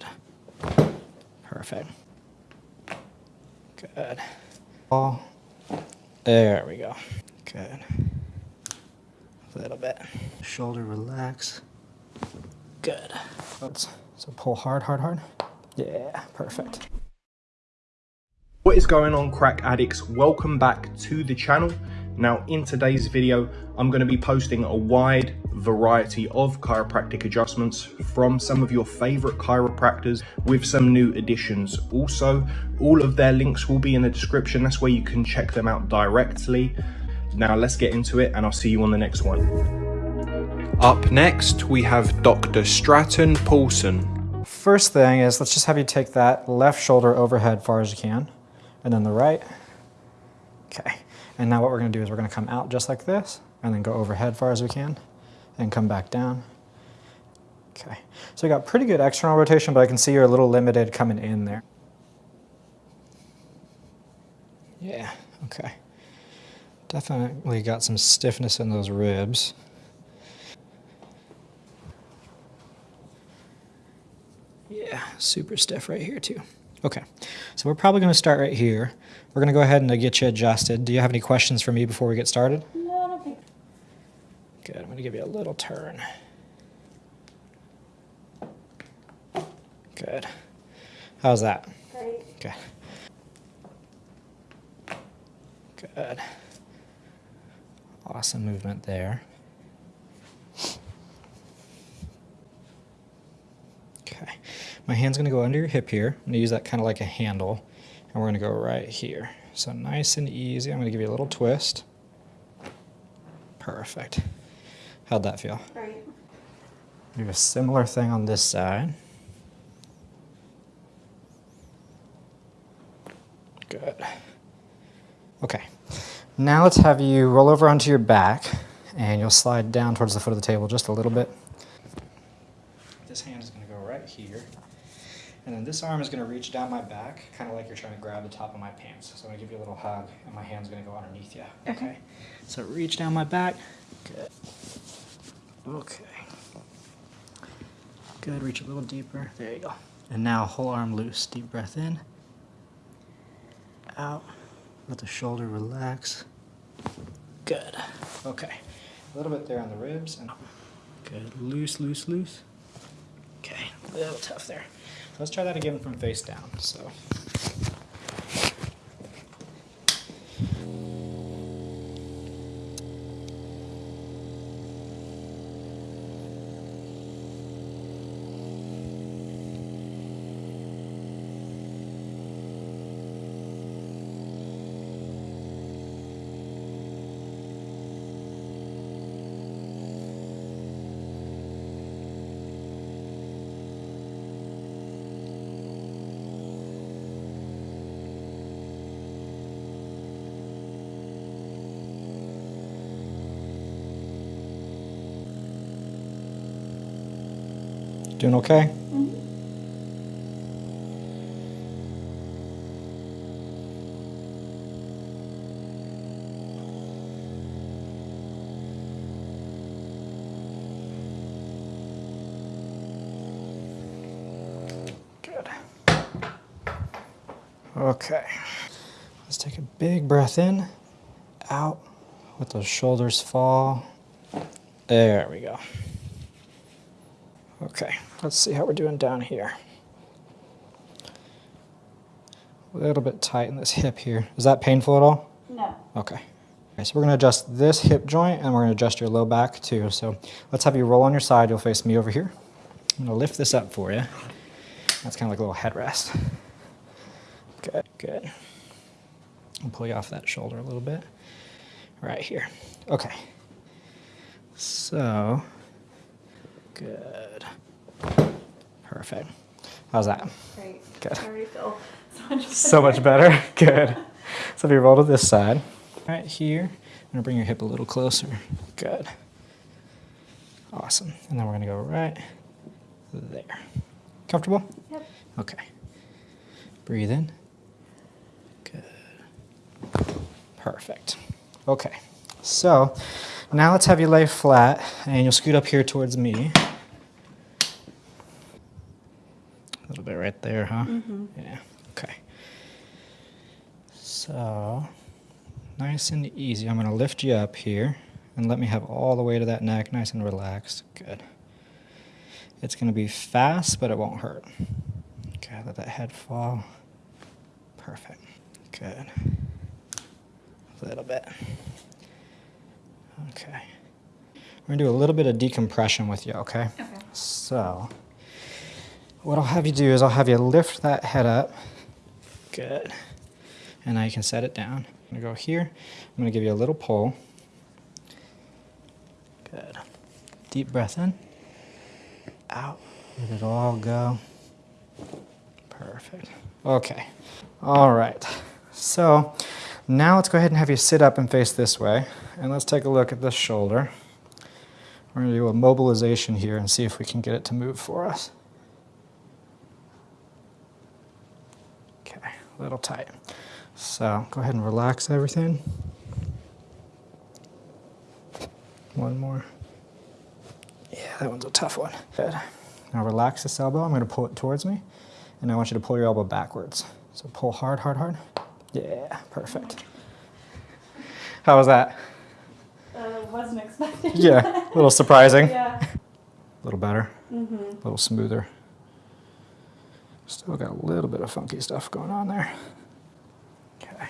Good. Perfect. Good. All. There we go. Good. A little bit. Shoulder relax. Good. Oops. So pull hard, hard, hard. Yeah, perfect. What is going on crack addicts? Welcome back to the channel. Now in today's video, I'm going to be posting a wide variety of chiropractic adjustments from some of your favorite chiropractors with some new additions. Also, all of their links will be in the description. That's where you can check them out directly. Now let's get into it and I'll see you on the next one. Up next, we have Dr. Stratton Paulson. First thing is let's just have you take that left shoulder overhead far as you can and then the right. Okay. And now what we're gonna do is we're gonna come out just like this and then go overhead far as we can and come back down. Okay, so we got pretty good external rotation, but I can see you're a little limited coming in there. Yeah, okay. Definitely got some stiffness in those ribs. Yeah, super stiff right here too. Okay, so we're probably going to start right here. We're going to go ahead and get you adjusted. Do you have any questions for me before we get started? No, I don't think. Good, I'm going to give you a little turn. Good. How's that? Great. Good. Good. Awesome movement there. Okay. My hand's going to go under your hip here. I'm to use that kind of like a handle. And we're going to go right here. So nice and easy. I'm going to give you a little twist. Perfect. How'd that feel? Great. Do a similar thing on this side. Good. Okay. Now let's have you roll over onto your back and you'll slide down towards the foot of the table just a little bit. This hand is going to go right here. And then this arm is going to reach down my back, kind of like you're trying to grab the top of my pants. So I'm going to give you a little hug, and my hand's going to go underneath you. Okay. So reach down my back. Good. Okay. Good. Reach a little deeper. There you go. And now whole arm loose. Deep breath in. Out. Let the shoulder relax. Good. Okay. A little bit there on the ribs. and Good. Loose, loose, loose. Okay. A little tough there. Let's try that again from face down. So. Doing okay? Good. Okay. Let's take a big breath in, out, let those shoulders fall. There we go. Okay, let's see how we're doing down here. A little bit tight in this hip here. Is that painful at all? No. Okay. Okay, so we're gonna adjust this hip joint and we're gonna adjust your low back too. So let's have you roll on your side. You'll face me over here. I'm gonna lift this up for you. That's kind of like a little headrest. Good, good. I'll pull you off that shoulder a little bit. Right here. Okay. So, good. Perfect. How's that? Great. Good. I already feel so much better. So much better. Good. So if you roll to this side, right here, I'm gonna bring your hip a little closer. Good. Awesome. And then we're gonna go right there. Comfortable? Yep. Okay. Breathe in. Good. Perfect. Okay. So now let's have you lay flat and you'll scoot up here towards me. Little bit right there, huh? Mm-hmm. Yeah. Okay. So, nice and easy. I'm going to lift you up here and let me have all the way to that neck nice and relaxed. Good. It's going to be fast, but it won't hurt. Okay, let that head fall. Perfect. Good. A little bit. Okay. We're going to do a little bit of decompression with you, okay? Okay. So, what I'll have you do is I'll have you lift that head up. Good. And now you can set it down. I'm to go here. I'm to give you a little pull. Good. Deep breath in. Out. Let it all go. Perfect. Okay. All right. So, now let's go ahead and have you sit up and face this way. And let's take a look at this shoulder. We're to do a mobilization here and see if we can get it to move for us. Okay, a little tight. So go ahead and relax everything. One more. Yeah, that one's a tough one. Good. Now relax this elbow. I'm going to pull it towards me. And I want you to pull your elbow backwards. So pull hard, hard, hard. Yeah, perfect. How was that? Uh, wasn't expecting. Yeah, a little surprising. yeah. A little better, Mm-hmm. a little smoother. Still got a little bit of funky stuff going on there. Okay.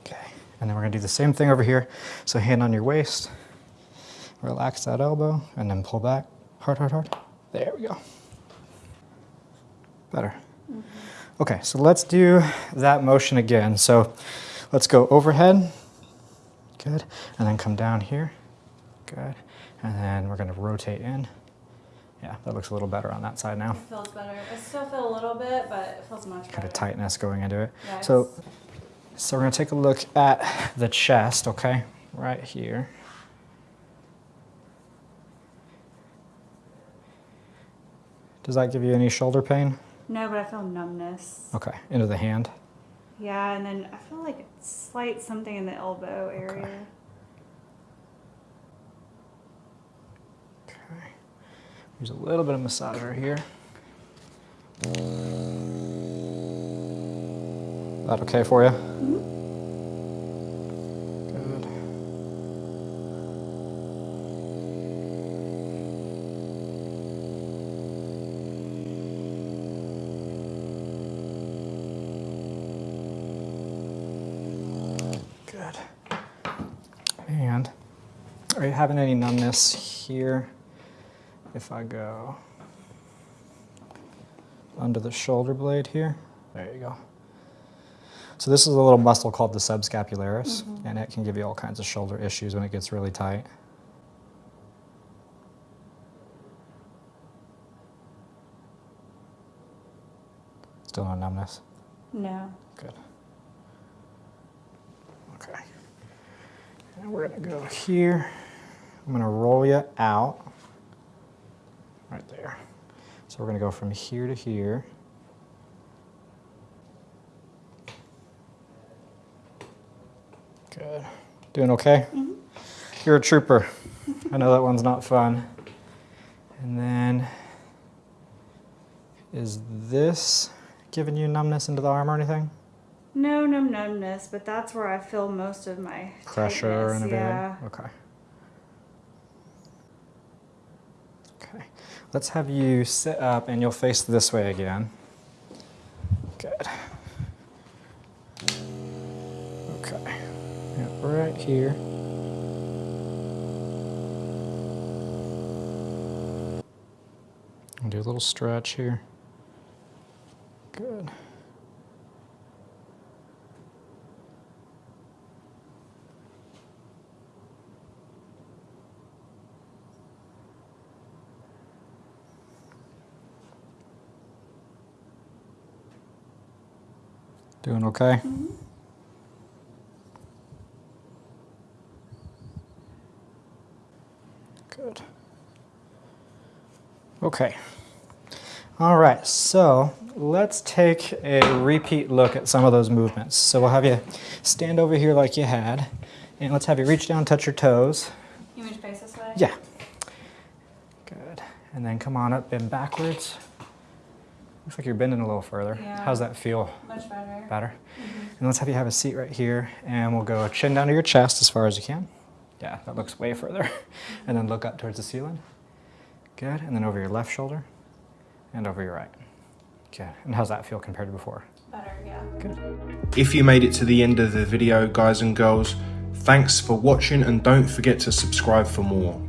Okay, and then we're gonna do the same thing over here. So hand on your waist, relax that elbow, and then pull back. Hard, hard, hard. There we go. Better. Mm-hmm. Okay, so let's do that motion again. So let's go overhead. Good. And then come down here. Good. And then we're going to rotate in. Yeah, that looks a little better on that side now. It feels better. I still feel a little bit, but it feels much better. Kind of tightness going into it. Yeah, So, so we're going to take a look at the chest, okay? Right here. Does that give you any shoulder pain? No, but I feel numbness. Okay, into the hand. Yeah, and then I feel like slight something in the elbow area. Okay. There's a little bit of massager here. That okay for you? Good. Good. And are you having any numbness here? If I go under the shoulder blade here, there you go. So this is a little muscle called the subscapularis, mm-hmm. and it can give you all kinds of shoulder issues when it gets really tight. Still no numbness. No. Good. Okay. And we're gonna go here. I'm gonna roll you out. Right there. So we're gonna go from here to here. Good. Doing okay? Mm -hmm. You're a trooper. I know that one's not fun. And then, is this giving you numbness into the arm or anything? No, no numbness, but that's where I feel most of my pressure and tightness, everything? Yeah. Okay. Okay. Let's have you sit up and you'll face this way again. Good. Okay. Right here. And do a little stretch here. Good. Doing okay? Good. Okay. All right, so let's take a repeat look at some of those movements. So we'll have you stand over here like you had, and let's have you reach down, touch your toes. You want to face this way? Yeah. Good. And then come on up, bend backwards. Looks like you're bending a little further. Yeah. How's that feel? Much better. Better? Mm-hmm. And let's have you have a seat right here, and we'll go chin down to your chest as far as you can. Yeah, that looks way further. and then look up towards the ceiling. Good. And then over your left shoulder and over your right. Good. And how's that feel compared to before? Better, yeah. Good. If you made it to the end of the video, guys and girls, thanks for watching and don't forget to subscribe for more.